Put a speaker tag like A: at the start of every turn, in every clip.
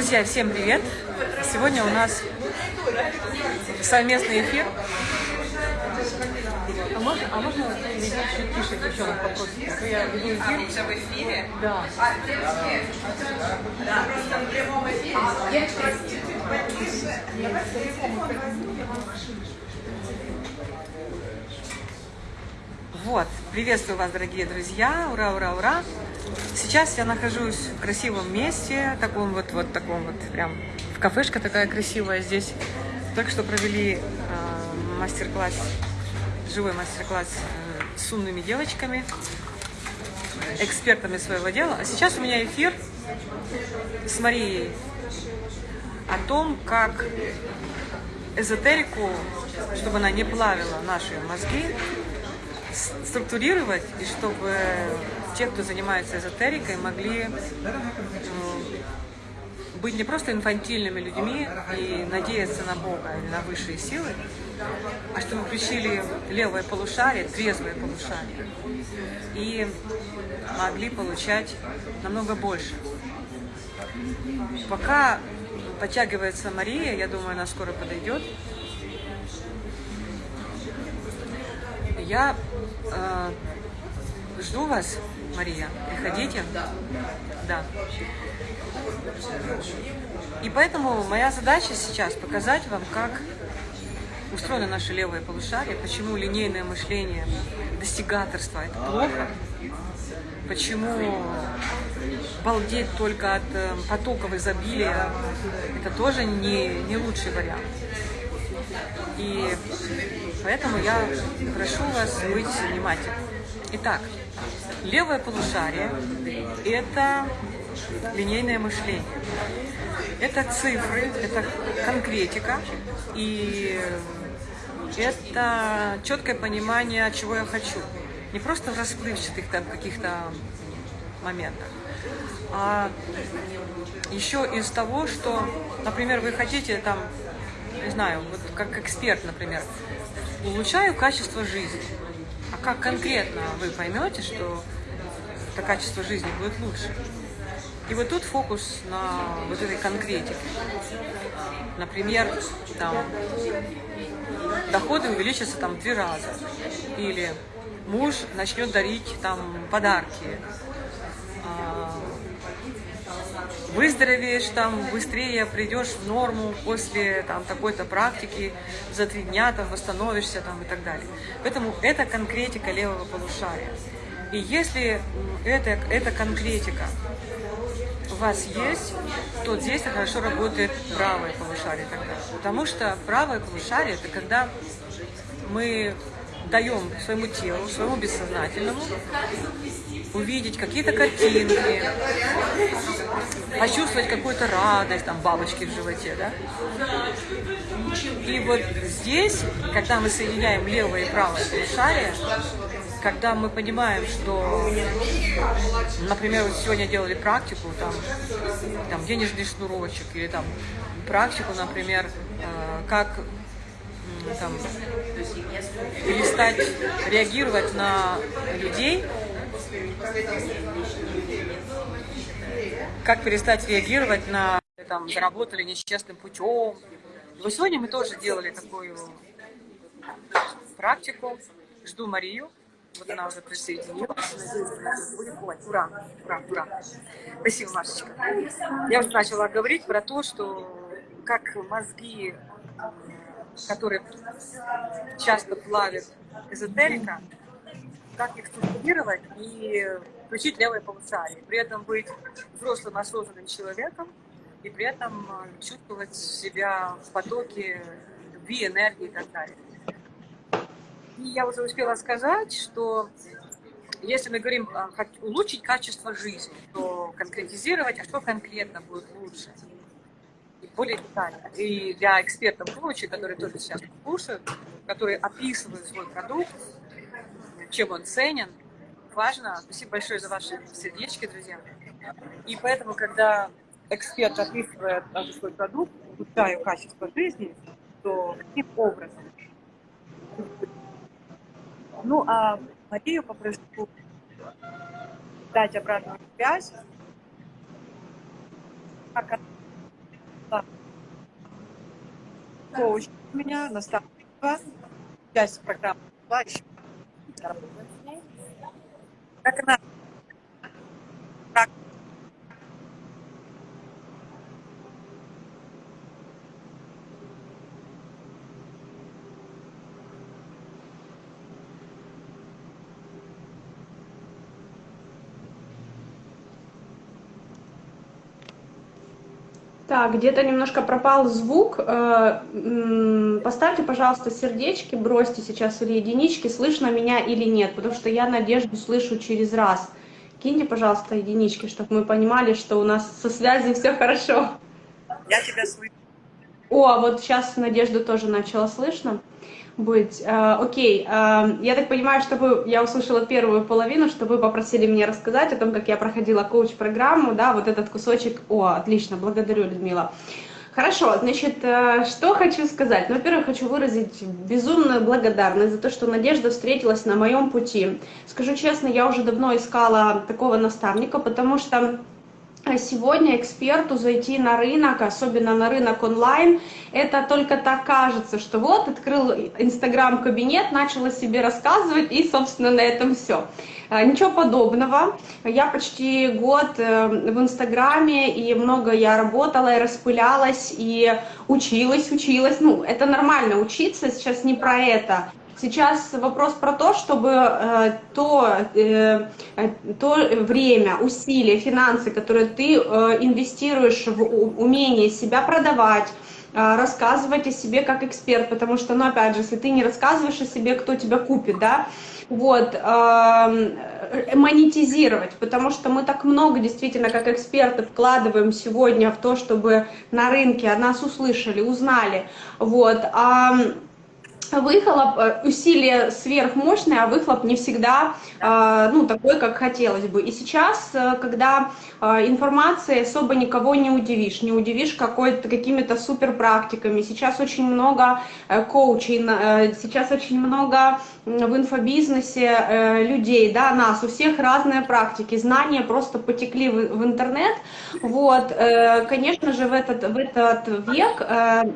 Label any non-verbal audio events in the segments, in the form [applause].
A: Друзья, всем привет! Сегодня у нас совместный эфир. А можно, а можно чуть тише девчонок попросить? А я веду эфир.
B: А, уже в эфире?
A: Да.
B: А, все? Да, просто в прямом эфире. Я
A: Вот, приветствую вас, дорогие друзья, ура, ура, ура! Сейчас я нахожусь в красивом месте, таком вот, вот таком вот, прям, в кафешка такая красивая здесь. Только что провели э, мастер-класс, живой мастер-класс э, с умными девочками, экспертами своего дела. А сейчас у меня эфир с Марией о том, как эзотерику, чтобы она не плавила наши мозги, структурировать, и чтобы те, кто занимается эзотерикой, могли быть не просто инфантильными людьми и надеяться на Бога или на высшие силы, а чтобы включили левое полушарие, трезвое полушарие, и могли получать намного больше. Пока подтягивается Мария, я думаю, она скоро подойдет, я э, жду вас, Мария. Приходите. Да. И поэтому моя задача сейчас показать вам, как устроено наше левое полушарие, почему линейное мышление, достигаторство – это плохо, почему балдеть только от э, потоков изобилия – это тоже не, не лучший вариант. И поэтому я прошу вас быть внимательными. Итак, левое полушарие – это линейное мышление. Это цифры, это конкретика, и это четкое понимание, чего я хочу. Не просто в расплывчатых там каких-то моментах, а еще из того, что, например, вы хотите там не знаю, вот как эксперт, например, улучшаю качество жизни. А как конкретно вы поймете, что это качество жизни будет лучше? И вот тут фокус на вот этой конкретике. Например, там, доходы увеличатся там в три раза. Или муж начнет дарить там подарки выздоровеешь там быстрее, придешь в норму после там такой-то практики, за три дня там восстановишься там и так далее. Поэтому это конкретика левого полушария. И если это, эта конкретика у вас есть, то здесь хорошо работает правое полушарие тогда. Потому что правое полушарие – это когда мы даем своему телу, своему бессознательному увидеть какие-то картинки, почувствовать какую-то радость, там, бабочки в животе, да? И вот здесь, когда мы соединяем левое и правое полушарие, когда мы понимаем, что, например, вот сегодня делали практику, там, там денежный шнурочек, или там практику, например, э, как там, перестать реагировать на людей, как перестать реагировать на там, заработали нечестным путем. Вот сегодня мы тоже делали такую практику. Жду Марию. Вот она уже присоединилась. Ура, ура, ура. Спасибо, Машечка. Я уже начала говорить про то, что как мозги, которые часто плавят эзотерика, как их структурировать и включить левое полушарие, при этом быть взрослым осознанным человеком и при этом э, чувствовать себя в потоке любви, энергии и так далее. И я уже успела сказать, что если мы говорим э, улучшить качество жизни, то конкретизировать, а что конкретно будет лучше, более детально. И для экспертов коучей, которые тоже сейчас слушают, которые описывают свой продукт, чем он ценен, важно. Спасибо большое за ваши сердечки, друзья. И поэтому, когда эксперт описывает свой продукт, улучшаю качество жизни, то каким образом? Ну, а Марию попрошу дать обратную связь, как коуч у меня, наставничество, часть программы. Как она
C: Так, где-то немножко пропал звук. Э, поставьте, пожалуйста, сердечки, бросьте сейчас или единички, слышно меня или нет, потому что я Надежду слышу через раз. Киньте, пожалуйста, единички, чтобы мы понимали, что у нас со связью все хорошо.
A: Я тебя слышу.
C: О, а вот сейчас Надежду тоже начала слышно быть. Э, окей, э, я так понимаю, чтобы я услышала первую половину, что вы попросили меня рассказать о том, как я проходила коуч-программу, да, вот этот кусочек. О, отлично, благодарю, Людмила. Хорошо, значит, э, что хочу сказать? Ну, во-первых, хочу выразить безумную благодарность за то, что Надежда встретилась на моем пути. Скажу честно, я уже давно искала такого наставника, потому что а сегодня эксперту зайти на рынок, особенно на рынок онлайн, это только так кажется, что вот открыл инстаграм-кабинет, начал о себе рассказывать и, собственно, на этом все. А, ничего подобного. Я почти год э, в инстаграме, и много я работала, и распылялась, и училась, училась. Ну, это нормально учиться, сейчас не про это. Сейчас вопрос про то, чтобы э, то, э, то время, усилия, финансы, которые ты э, инвестируешь в умение себя продавать, рассказывать о себе как эксперт, потому что, ну, опять же, если ты не рассказываешь о себе, кто тебя купит, да, вот, э, монетизировать, потому что мы так много действительно как эксперты вкладываем сегодня в то, чтобы на рынке о нас услышали, узнали, вот, а выхлоп, э, усилие сверхмощное, а выхлоп не всегда э, ну, такой, как хотелось бы. И сейчас, э, когда информацией особо никого не удивишь, не удивишь какими-то супер практиками, сейчас очень много коучей, сейчас очень много в инфобизнесе людей, да, нас, у всех разные практики, знания просто потекли в, интернет, вот, конечно же, в этот, в этот век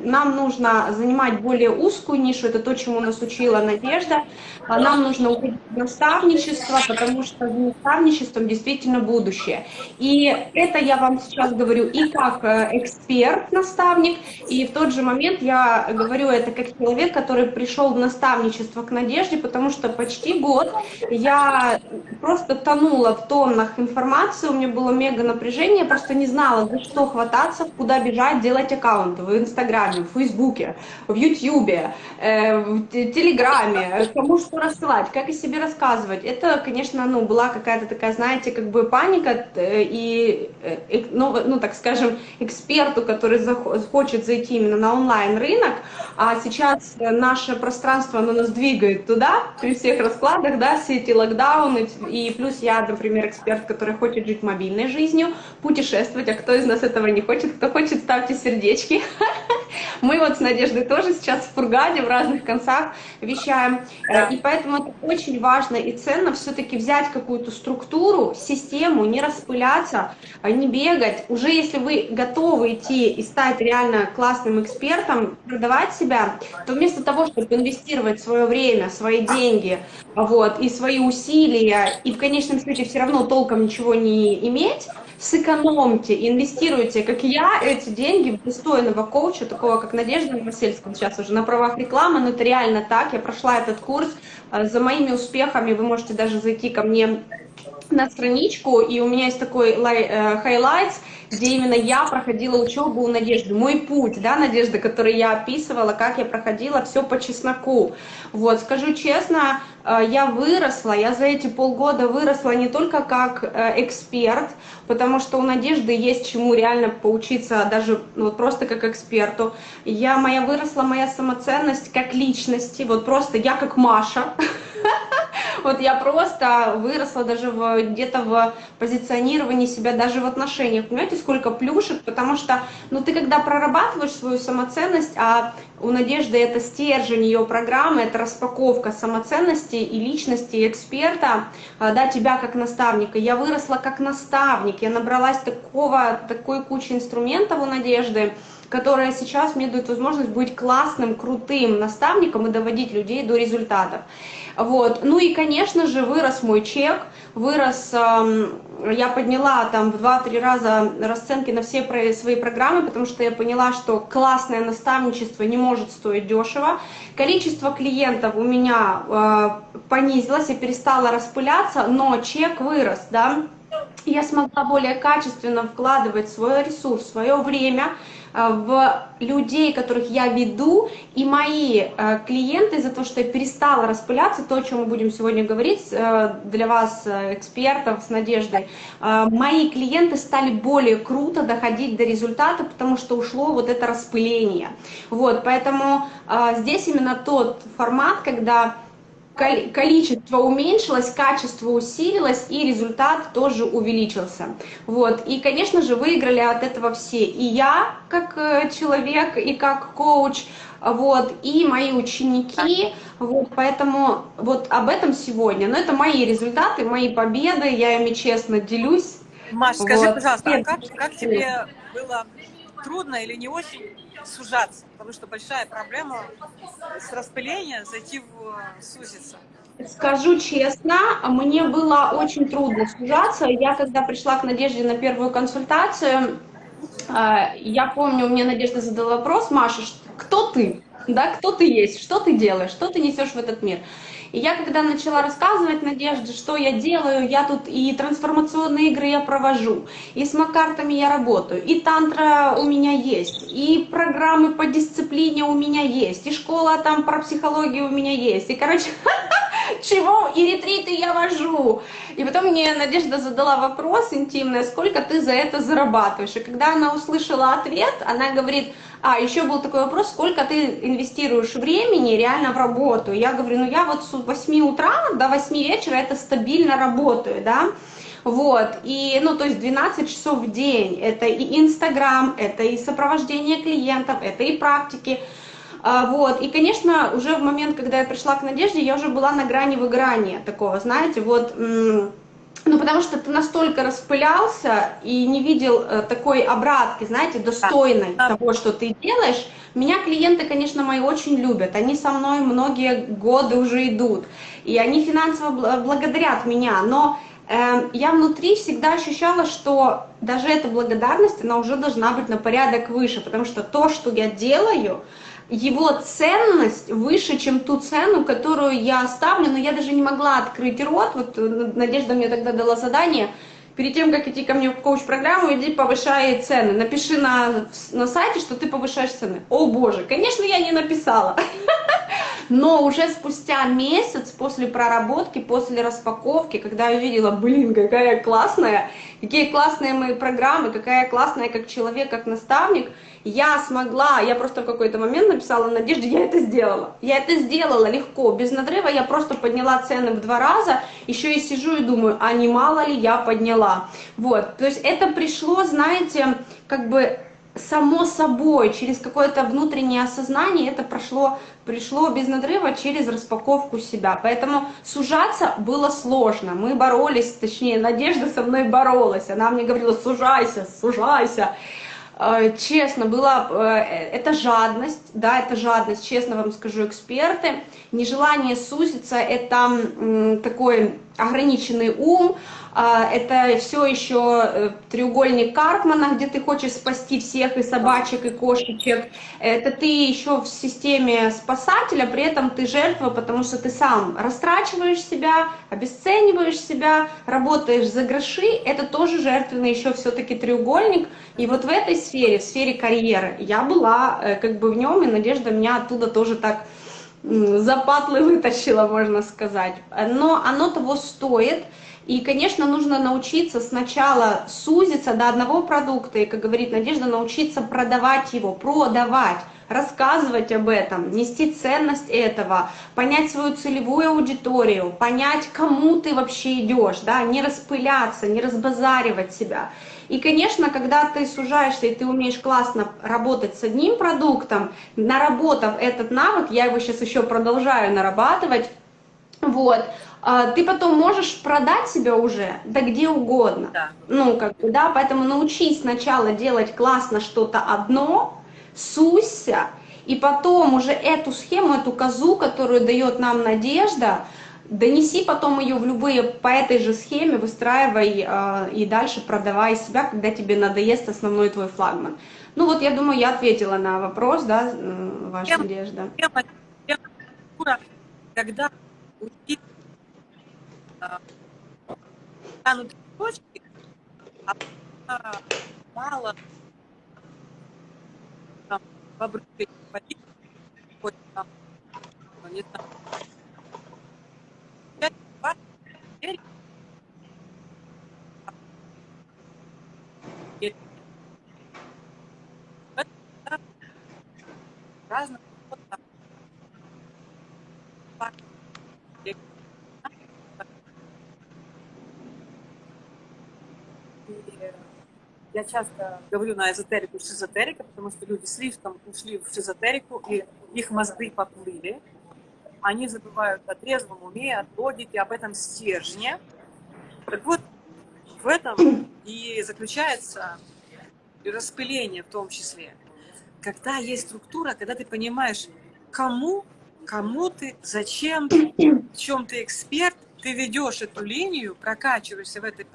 C: нам нужно занимать более узкую нишу, это то, чему нас учила Надежда. А нам нужно уходить в наставничество, потому что в наставничеством действительно будущее. И это я вам сейчас говорю и как э, эксперт-наставник, и в тот же момент я говорю это как человек, который пришел в наставничество к Надежде, потому что почти год я просто тонула в тоннах информации, у меня было мега напряжение, я просто не знала, за что хвататься, куда бежать, делать аккаунты в Инстаграме, в Фейсбуке, в Ютьюбе, э, в Телеграме, кому что рассылать, как о себе рассказывать. Это, конечно, ну, была какая-то такая, знаете, как бы паника, э, и, э, ну, ну, так скажем, эксперту, который хочет зайти именно на онлайн-рынок, а сейчас наше пространство, оно нас двигает туда, при всех раскладах, да, все эти локдауны, и плюс я, например, эксперт, который хочет жить мобильной жизнью, путешествовать, а кто из нас этого не хочет, кто хочет, ставьте сердечки. [laughs] Мы вот с Надеждой тоже сейчас в Фургаде, в разных концах вещаем. Э, и поэтому это очень важно и ценно все-таки взять какую-то структуру, систему, не распыляться, а не бегать. Уже если вы готовы идти и стать реально классным экспертом, продавать себя, то вместо того, чтобы инвестировать свое время, свои деньги вот, и свои усилия, и в конечном счете все равно толком ничего не иметь, сэкономьте, инвестируйте, как я, эти деньги в достойного коуча, такого как Надежда Новосельская, сейчас уже на правах рекламы, но это реально так, я прошла этот курс, э, за моими успехами. Вы можете даже зайти ко мне на страничку, и у меня есть такой э, highlights, где именно я проходила учебу у Надежды, мой путь, да, Надежда, который я описывала, как я проходила, все по чесноку. Вот, скажу честно, э, я выросла, я за эти полгода выросла не только как э, эксперт, потому что у Надежды есть чему реально поучиться, даже ну, вот просто как эксперту. Я, моя выросла моя самоценность как личности, вот просто я как Маша, [laughs] [laughs] Вот я просто выросла даже где-то в позиционировании себя, даже в отношениях. Понимаете, сколько плюшек, потому что, ну, ты когда прорабатываешь свою самоценность, а у Надежды это стержень ее программы, это распаковка самоценности и личности эксперта, а, да, тебя как наставника. Я выросла как наставник, я набралась такого, такой кучи инструментов у Надежды, которая сейчас мне дает возможность быть классным, крутым наставником и доводить людей до результатов. Вот. Ну и, конечно же, вырос мой чек, вырос, э, я подняла там в 2-3 раза расценки на все свои программы, потому что я поняла, что классное наставничество не может стоить дешево. Количество клиентов у меня э, понизилось, я перестала распыляться, но чек вырос, да. Я смогла более качественно вкладывать свой ресурс, свое время, в людей, которых я веду, и мои э, клиенты за то, что я перестала распыляться, то, о чем мы будем сегодня говорить э, для вас, экспертов, с Надеждой, мои клиенты стали более круто доходить до результата, потому что ушло вот это распыление. Вот, поэтому здесь именно тот формат, когда количество уменьшилось, качество усилилось и результат тоже увеличился. Вот. И, конечно же, выиграли от этого все. И я, как э, человек, и как коуч, вот, и мои ученики, вот, поэтому вот об этом сегодня. Но это мои результаты, мои победы, я ими честно делюсь.
A: Маш, скажи, вот. пожалуйста, а как, как тебе было трудно или не очень сужаться, потому что большая проблема с распыления зайти в сузиться.
C: Скажу честно, мне было очень трудно сужаться. Я когда пришла к Надежде на первую консультацию, а, я помню, мне Надежда задала вопрос, Маша, кто ты? Да, кто ты есть, что ты делаешь, что ты несешь в этот мир? И я когда начала рассказывать Надежде, что я делаю, я тут и трансформационные игры я провожу, и с макартами я работаю, и тантра у меня есть, и программы по дисциплине у меня есть, и школа там про психологию у меня есть, и, короче, [laughs] чего и ретриты я вожу. И потом мне Надежда задала вопрос интимный, сколько ты за это зарабатываешь. И когда она услышала ответ, она говорит, а, еще был такой вопрос, сколько ты инвестируешь времени реально в работу. Я говорю, ну я вот с 8 утра до 8 вечера это стабильно работаю, да. Вот, и, ну, то есть 12 часов в день, это и Инстаграм, это и сопровождение клиентов, это и практики, а, вот, и, конечно, уже в момент, когда я пришла к Надежде, я уже была на грани выгорания такого, знаете, вот, ну, потому что ты настолько распылялся и не видел э, такой обратки, знаете, достойной да. того, что ты делаешь. Меня клиенты, конечно, мои очень любят. Они со мной многие годы уже идут. И они финансово благодарят меня. Но э, я внутри всегда ощущала, что даже эта благодарность, она уже должна быть на порядок выше. Потому что то, что я делаю, его ценность выше, чем ту цену, которую я ставлю, но я даже не могла открыть рот, вот э, Надежда мне тогда дала задание, перед тем, как идти ко мне в коуч-программу, иди повышай цены, напиши на, на сайте, что ты повышаешь цены. О боже, конечно, я не написала. [laughs] Но уже спустя месяц после проработки, после распаковки, когда я увидела, блин, какая классная, какие классные мои программы, какая классная как человек, как наставник, я смогла, я просто в какой-то момент написала Надежде, я это сделала. Я это сделала легко, без надрыва, я просто подняла цены в два раза, еще и сижу и думаю, а не мало ли я подняла. Вот, то есть это пришло, знаете, как бы само собой, через какое-то внутреннее осознание это прошло, пришло без надрыва через распаковку себя. Поэтому сужаться было сложно. Мы боролись, точнее, Надежда со мной боролась. Она мне говорила, сужайся, сужайся. Э, честно, была, э, это жадность, да, это жадность, честно вам скажу, эксперты. Нежелание сузиться, это такой ограниченный ум, а, это все еще э, треугольник Карпмана, где ты хочешь спасти всех и собачек, и кошечек. Это ты еще в системе спасателя, при этом ты жертва, потому что ты сам растрачиваешь себя, обесцениваешь себя, работаешь за гроши. Это тоже жертвенный еще все-таки треугольник. И вот в этой сфере, в сфере карьеры, я была э, как бы в нем, и Надежда меня оттуда тоже так запатлы вытащила, можно сказать. Но оно того стоит. И, конечно, нужно научиться сначала сузиться до одного продукта, и, как говорит Надежда, научиться продавать его, продавать, рассказывать об этом, нести ценность этого, понять свою целевую аудиторию, понять, кому ты вообще идешь, да, не распыляться, не разбазаривать себя. И, конечно, когда ты сужаешься и ты умеешь классно работать с одним продуктом, наработав этот навык, я его сейчас еще продолжаю нарабатывать, вот, ты потом можешь продать себя уже, да где угодно. Да. Ну, как бы, да, поэтому научись сначала делать классно что-то одно, суйся, и потом уже эту схему, эту козу, которую дает нам Надежда, донеси потом ее в любые, по этой же схеме, выстраивай э, и дальше продавай себя, когда тебе надоест основной твой флагман. Ну вот, я думаю, я ответила на вопрос, да, э, ваша Надежда.
A: Когда у них а, станут точки, а мало там бобры водить, хоть там, не знаю, пять, двадцать, четыре, и это, да, разных вот так. И Я часто говорю на эзотерику шизотерика, потому что люди слишком ушли в шизотерику, и их мозги поплыли. Они забывают о трезвом уме, о логике, об этом стержне. Так вот, в этом и заключается и распыление в том числе. Когда есть структура, когда ты понимаешь, кому, кому ты, зачем, в чем ты эксперт, ты ведешь эту линию, прокачиваешься в этой,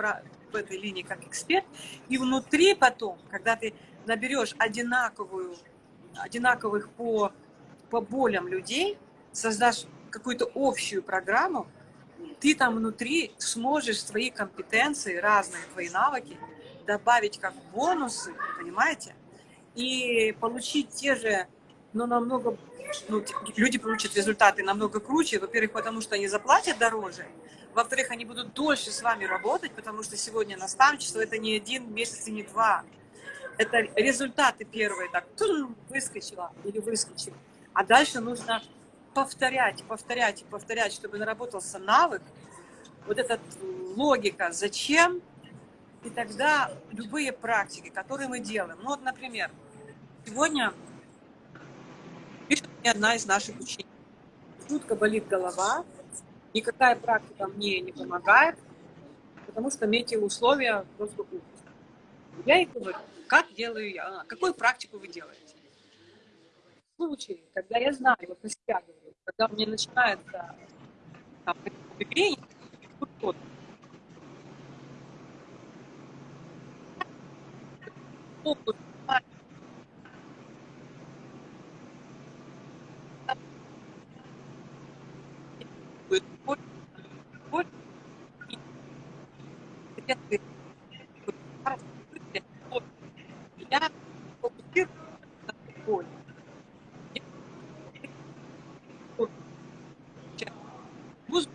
A: в этой линии как эксперт, и внутри потом, когда ты наберешь одинаковую, одинаковых по, по болям людей, создашь какую-то общую программу, ты там внутри сможешь свои компетенции, разные твои навыки добавить как бонусы, понимаете? И получить те же, но намного, ну, люди получат результаты намного круче, во-первых, потому что они заплатят дороже, во-вторых, они будут дольше с вами работать, потому что сегодня наставничество это не один месяц и не два. Это результаты первые, так, выскочила или выскочил. А дальше нужно повторять, повторять повторять, чтобы наработался навык, вот эта логика, зачем, и тогда любые практики, которые мы делаем. Ну вот, например, сегодня пишет мне одна из наших учеников. Жутко болит голова, никакая практика мне не помогает, потому что метеоусловия просто ужас. Я ей говорю, как делаю я, Она, какую практику вы делаете? В случае, когда я знаю, вот на себя говорю, когда меня начинается там, мигрень, фокус, будет боль, боль, и если я фокусируюсь на сейчас музыку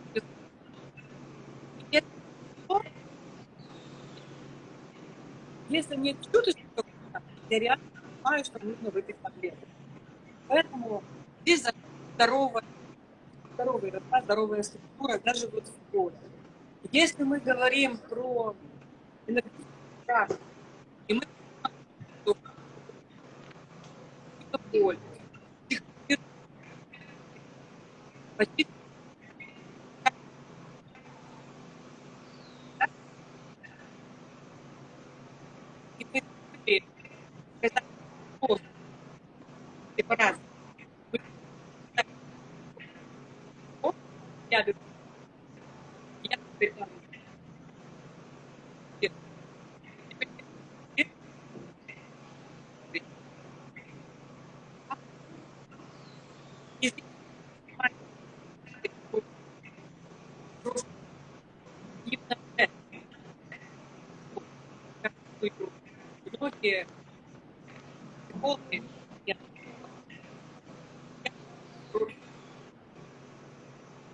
A: если нет чуточки, я реально понимаю, что нужно выпить таблетку. Поэтому здесь здоровая, рассказ, здоровая структура, даже вот в поле. Если мы говорим про энергетическую практику, и мы боль, психотерапия, почти и мы говорим, это просто препарат. Вы- Вот Я беру. Я беру. И здесь понимаете, вот просто именно это. Вот, как вы Психологи,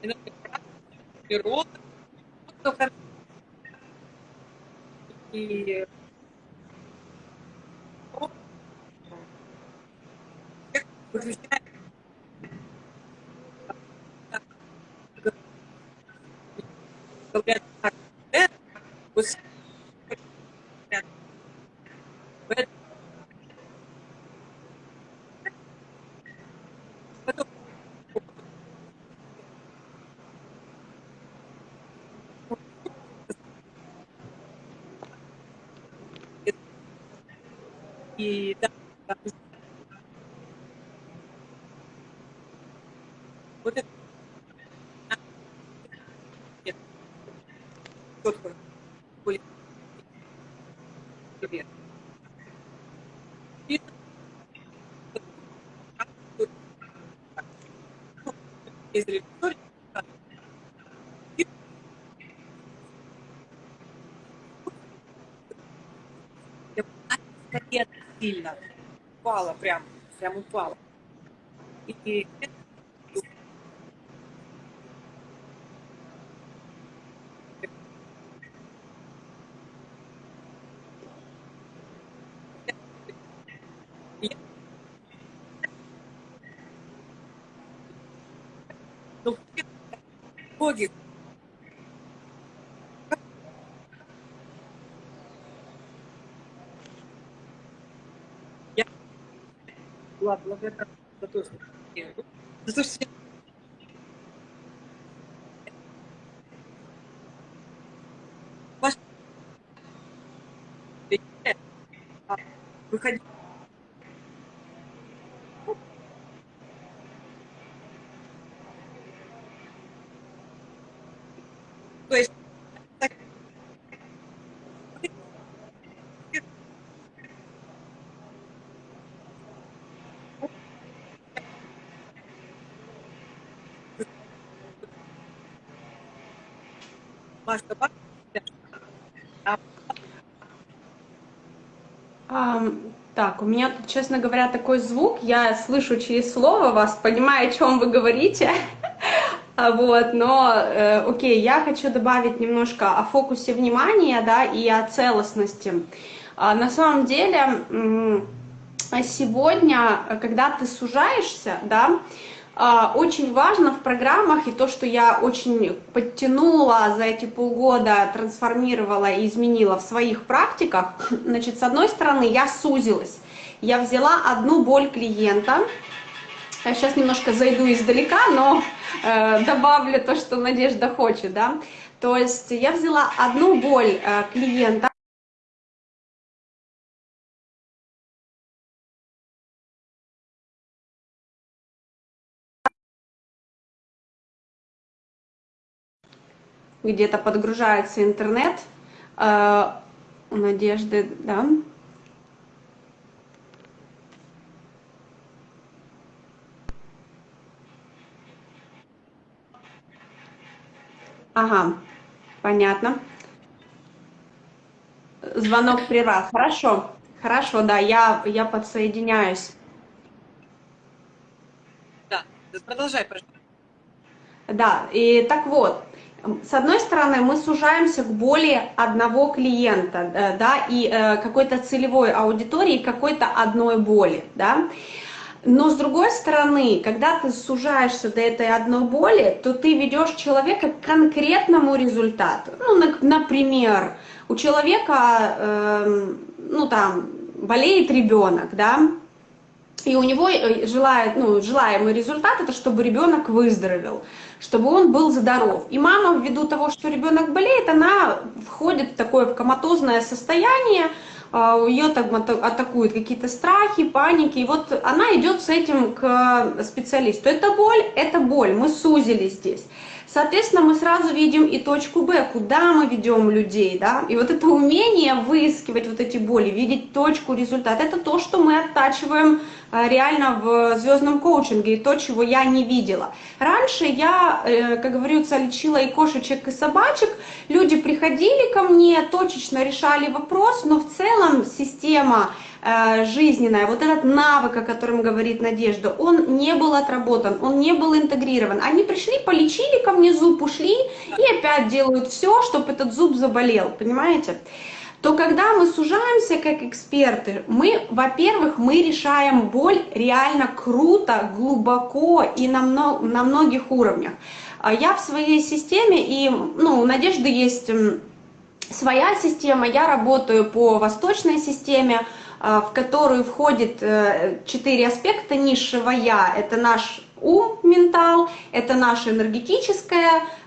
A: энергопрактик, природа, и четко были И ездили в сильно. Упала прям, прям упала. И, и была благодарна за то, что за то, что ваш выходить Себя. А,
C: так, у меня тут, честно говоря, такой звук, я слышу через слово вас, понимаю, о чем вы говорите, [laughs] А вот, но, э, окей, я хочу добавить немножко о фокусе внимания, да, и о целостности. А, на самом деле, сегодня, когда ты сужаешься, да, очень важно в программах, и то, что я очень подтянула за эти полгода, трансформировала и изменила в своих практиках, [clears throat] значит, с одной стороны, я сузилась. Я взяла одну боль клиента, я сейчас немножко зайду издалека, но э, добавлю то, что Надежда хочет, да. То есть я взяла одну боль э, клиента, где-то подгружается интернет, э, у Надежды, да. Ага, понятно. Звонок прервал. Хорошо, хорошо, да, я, я подсоединяюсь.
A: да, продолжай, пожалуйста.
C: Да, и так вот, с одной стороны, мы сужаемся к боли одного клиента, э, да, и э, какой-то целевой аудитории, какой-то одной боли, да. Но с другой стороны, когда ты сужаешься до этой одной боли, то ты ведешь человека к конкретному результату. Ну, на- например, у человека, эм, ну там, болеет ребенок, да, и у него э, желает, ну, желаемый результат это чтобы ребенок выздоровел, чтобы он был здоров. И мама, ввиду того, что ребенок болеет, она входит в такое коматозное состояние, а, ее там ата- атакуют какие-то страхи, паники, и вот она идет с этим к специалисту. Это боль, это боль, мы сузили здесь. Соответственно, мы сразу видим и точку Б, куда мы ведем людей, да, и вот это умение выискивать вот эти боли, видеть точку, результат, это то, что мы оттачиваем реально в звездном коучинге, и то, чего я не видела. Раньше я, э, как говорится, лечила и кошечек, и собачек, люди приходили ко мне, точечно решали вопрос, но в целом система э, жизненная, вот этот навык, о котором говорит Надежда, он не был отработан, он не был интегрирован. Они пришли, полечили ко мне зуб, ушли и опять делают все, чтобы этот зуб заболел, понимаете? То когда мы сужаемся как эксперты, мы, во-первых, мы решаем боль реально круто, глубоко и на, мно- на многих уровнях. А Я в своей системе, и ну, у Надежды есть своя система, я работаю по восточной системе, а, в которую входит э, четыре аспекта низшего я. Это наш ум, ментал, это наш энергетический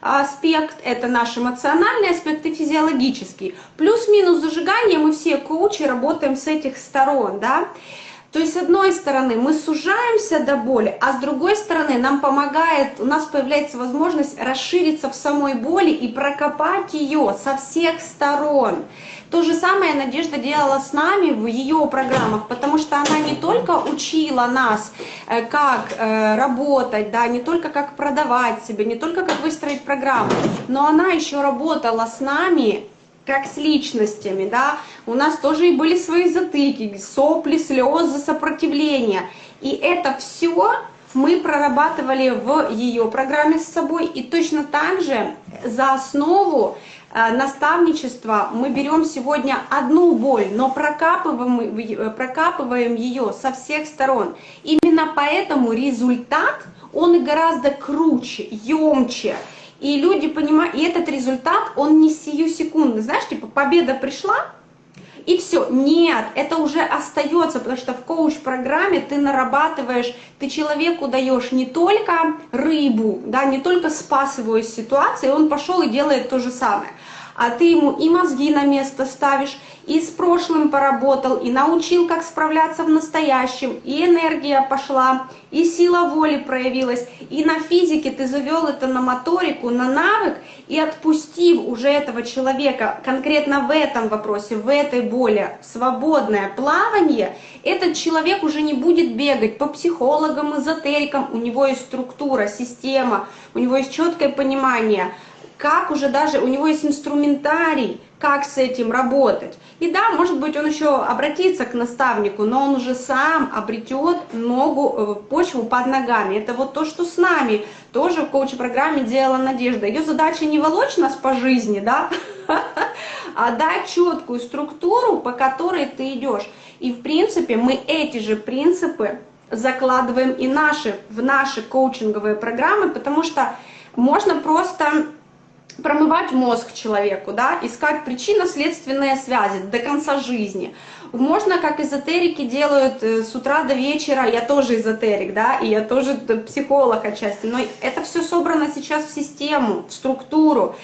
C: аспект, это наш эмоциональный аспект и физиологический. Плюс-минус зажигание, мы все коучи работаем с этих сторон, да. То есть, с одной стороны, мы сужаемся до боли, а с другой стороны, нам помогает, у нас появляется возможность расшириться в самой боли и прокопать ее со всех сторон. То же самое Надежда делала с нами в ее программах, потому что она не только учила нас, э, как э, работать, да, не только как продавать себя, не только как выстроить программу, но она еще работала с нами как с личностями, да, у нас тоже и были свои затыки, сопли, слезы, сопротивления. И это все мы прорабатывали в ее программе с собой. И точно так же за основу наставничества мы берем сегодня одну боль, но прокапываем, э, прокапываем ее со всех сторон. Именно поэтому результат, он и гораздо круче, емче. И люди понимают, и этот результат, он не сию секунду. Знаешь, типа победа пришла, и все. Нет, это уже остается, потому что в коуч-программе ты нарабатываешь, ты человеку даешь не только рыбу, да, не только спас его из ситуации, он пошел и делает то же самое, а ты ему и мозги на место ставишь, и с прошлым поработал, и научил, как справляться в настоящем, и энергия пошла, и сила воли проявилась, и на физике ты завел это на моторику, на навык, и отпустив уже этого человека конкретно в этом вопросе, в этой боли, свободное плавание, этот человек уже не будет бегать по психологам, эзотерикам, у него есть структура, система, у него есть четкое понимание, как уже даже, у него есть инструментарий, как с этим работать. И да, может быть, он еще обратится к наставнику, но он уже сам обретет ногу, э, почву под ногами. Это вот то, что с нами тоже в коуч-программе делала Надежда. Ее задача не волочь нас по жизни, да, [laughs] а дать четкую структуру, по которой ты идешь. И в принципе мы эти же принципы закладываем и наши, в наши коучинговые программы, потому что можно просто промывать мозг человеку, да, искать причинно-следственные связи до конца жизни. Можно, как эзотерики делают э, с утра до вечера, я тоже эзотерик, да, и я тоже психолог отчасти, но это все собрано сейчас в систему, в структуру,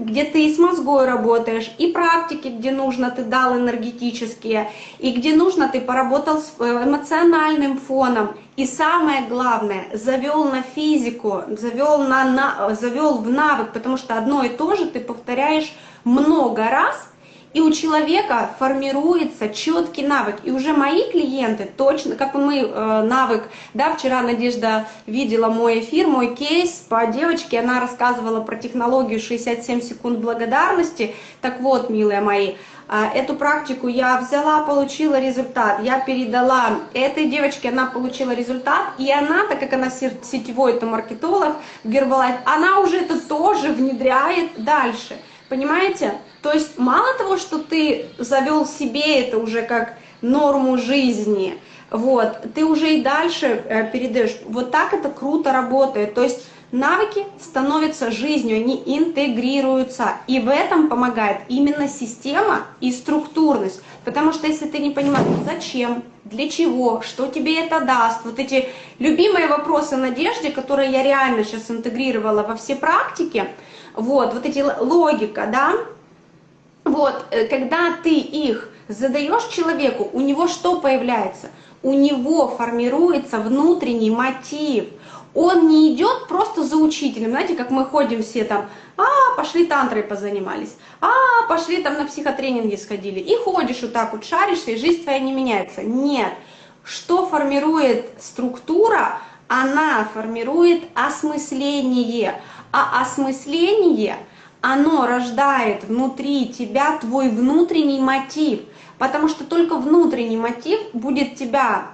C: где ты и с мозгой работаешь, и практики, где нужно, ты дал энергетические, и где нужно, ты поработал с э, эмоциональным фоном, и самое главное, завел на физику, завел, на, на, завел в навык, потому что одно и то же ты повторяешь много раз, и у человека формируется четкий навык. И уже мои клиенты точно, как мы э, навык, да, вчера Надежда видела мой эфир, мой кейс по девочке, она рассказывала про технологию 67 секунд благодарности. Так вот, милые мои, э, эту практику я взяла, получила результат, я передала этой девочке, она получила результат, и она, так как она сетевой это маркетолог, Гербалайф, она уже это тоже внедряет дальше. Понимаете? То есть мало того, что ты завел себе это уже как норму жизни, вот, ты уже и дальше э, передаешь. Вот так это круто работает. То есть навыки становятся жизнью, они интегрируются. И в этом помогает именно система и структурность. Потому что если ты не понимаешь, зачем, для чего, что тебе это даст, вот эти любимые вопросы Надежде, которые я реально сейчас интегрировала во все практики, вот, вот эти логика, да, вот, э, когда ты их задаешь человеку, у него что появляется? У него формируется внутренний мотив. Он не идет просто за учителем, знаете, как мы ходим все там, а, пошли тантрой позанимались, а, пошли там на психотренинги сходили, и ходишь вот так вот, шаришься, и жизнь твоя не меняется. Нет, что формирует структура? Она формирует осмысление, а осмысление – оно рождает внутри тебя твой внутренний мотив, потому что только внутренний мотив будет тебя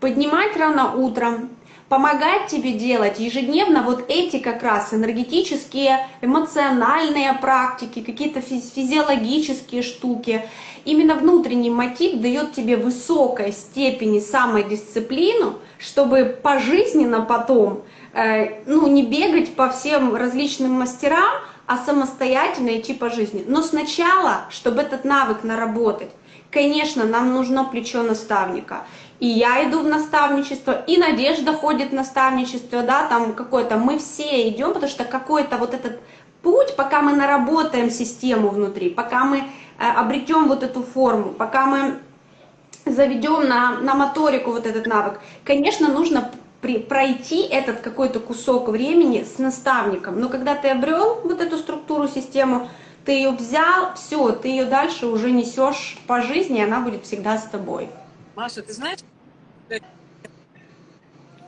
C: поднимать рано утром, помогать тебе делать ежедневно вот эти как раз энергетические, эмоциональные практики, какие-то физиологические штуки. Именно внутренний мотив дает тебе высокой степени самодисциплину, чтобы пожизненно потом ну, не бегать по всем различным мастерам, а самостоятельно идти по жизни. Но сначала, чтобы этот навык наработать, конечно, нам нужно плечо наставника. И я иду в наставничество, и Надежда ходит в наставничество, да, там какое-то, мы все идем, потому что какой-то вот этот путь, пока мы наработаем систему внутри, пока мы э, обретем вот эту форму, пока мы заведем на, на моторику вот этот навык, конечно, нужно при, пройти этот какой-то кусок времени с наставником. Но когда ты обрел вот эту структуру, систему, ты ее взял, все, ты ее дальше уже несешь по жизни, и она будет всегда с тобой.
A: Маша, ты знаешь,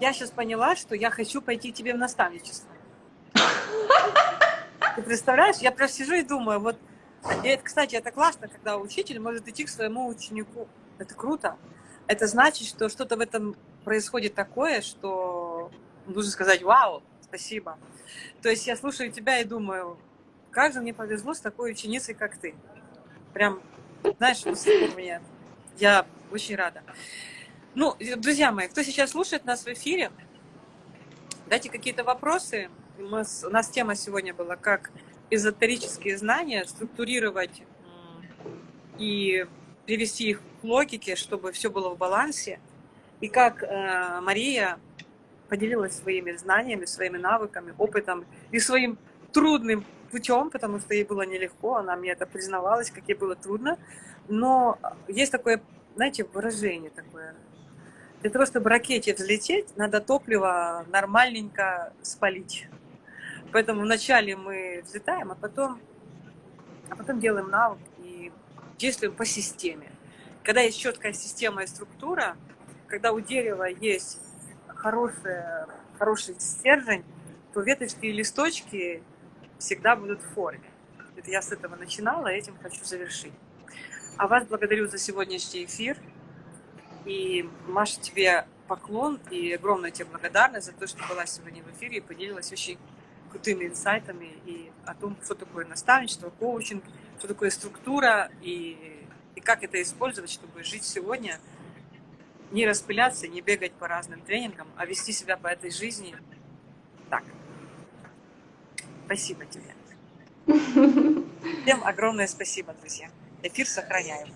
A: я сейчас поняла, что я хочу пойти тебе в наставничество. Ты представляешь, я просто сижу и думаю, вот, это, кстати, это классно, когда учитель может идти к своему ученику. Это круто. Это значит, что что-то в этом происходит такое, что нужно сказать «Вау, спасибо». То есть я слушаю тебя и думаю, как же мне повезло с такой ученицей, как ты. Прям, знаешь, мне я очень рада. Ну, друзья мои, кто сейчас слушает нас в эфире, дайте какие-то вопросы. Мы, у нас тема сегодня была, как эзотерические знания структурировать и привести их к логике, чтобы все было в балансе. И как э, Мария поделилась своими знаниями, своими навыками, опытом и своим трудным путем, потому что ей было нелегко, она мне это признавалась, как ей было трудно. Но есть такое, знаете, выражение такое. Для того, чтобы ракете взлететь, надо топливо нормальненько спалить. Поэтому вначале мы взлетаем, а потом, а потом делаем навык и действуем по системе. Когда есть четкая система и структура, когда у дерева есть хороший, хороший стержень, то веточки и листочки всегда будут в форме. Это я с этого начинала, этим хочу завершить. А вас благодарю за сегодняшний эфир. И, Маша, тебе поклон и огромная тебе благодарность за то, что была сегодня в эфире и поделилась очень крутыми инсайтами и о том, что такое наставничество, коучинг, что такое структура и, и как это использовать, чтобы жить сегодня – не распыляться, не бегать по разным тренингам, а вести себя по этой жизни так. Спасибо тебе. Всем огромное спасибо, друзья. Эфир сохраняем.